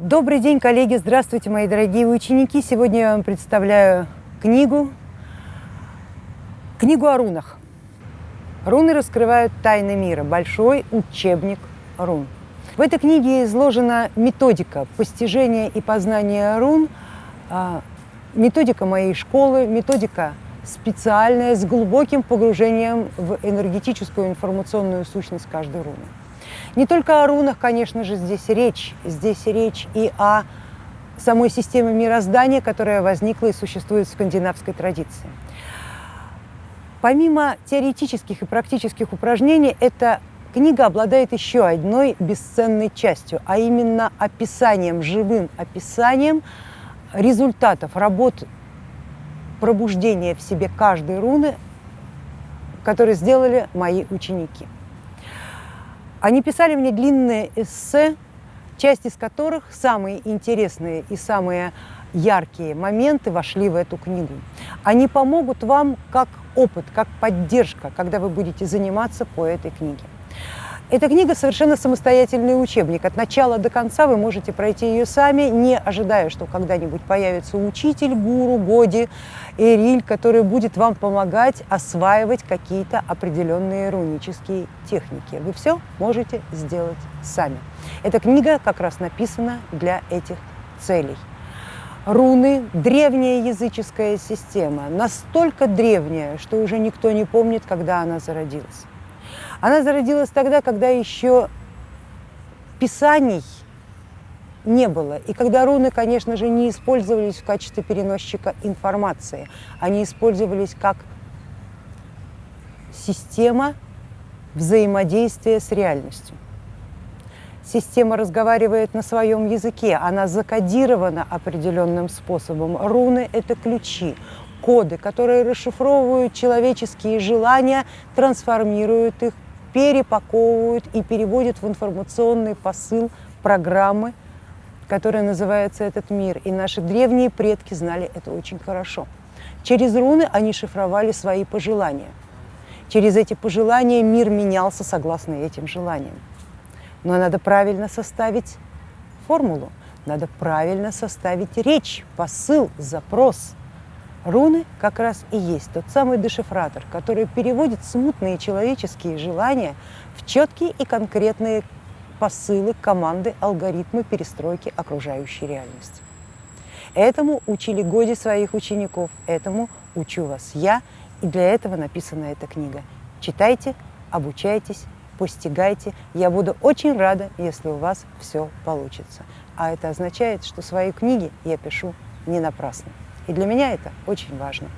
Добрый день, коллеги! Здравствуйте, мои дорогие ученики! Сегодня я вам представляю книгу, книгу о рунах. Руны раскрывают тайны мира. Большой учебник рун. В этой книге изложена методика постижения и познания рун, а, методика моей школы, методика специальная, с глубоким погружением в энергетическую информационную сущность каждой руны. Не только о рунах, конечно же, здесь речь. Здесь речь и о самой системе мироздания, которая возникла и существует в скандинавской традиции. Помимо теоретических и практических упражнений, эта книга обладает еще одной бесценной частью, а именно описанием, живым описанием результатов работ пробуждения в себе каждой руны, которые сделали мои ученики. Они писали мне длинные эссе, часть из которых, самые интересные и самые яркие моменты вошли в эту книгу. Они помогут вам как опыт, как поддержка, когда вы будете заниматься по этой книге. Эта книга совершенно самостоятельный учебник. От начала до конца вы можете пройти ее сами, не ожидая, что когда-нибудь появится учитель, гуру, годи, эриль, который будет вам помогать осваивать какие-то определенные рунические техники. Вы все можете сделать сами. Эта книга как раз написана для этих целей. Руны – древняя языческая система, настолько древняя, что уже никто не помнит, когда она зародилась. Она зародилась тогда, когда еще писаний не было. И когда руны, конечно же, не использовались в качестве переносчика информации, они использовались как система взаимодействия с реальностью. Система разговаривает на своем языке, она закодирована определенным способом. Руны – это ключи, коды, которые расшифровывают человеческие желания, трансформируют их перепаковывают и переводят в информационный посыл программы, которая называется «Этот мир». И наши древние предки знали это очень хорошо. Через руны они шифровали свои пожелания. Через эти пожелания мир менялся согласно этим желаниям. Но надо правильно составить формулу, надо правильно составить речь, посыл, запрос – Руны как раз и есть тот самый дешифратор, который переводит смутные человеческие желания в четкие и конкретные посылы, команды, алгоритмы перестройки окружающей реальности. Этому учили годи своих учеников, этому учу вас я, и для этого написана эта книга. Читайте, обучайтесь, постигайте. Я буду очень рада, если у вас все получится. А это означает, что свои книги я пишу не напрасно. И для меня это очень важно.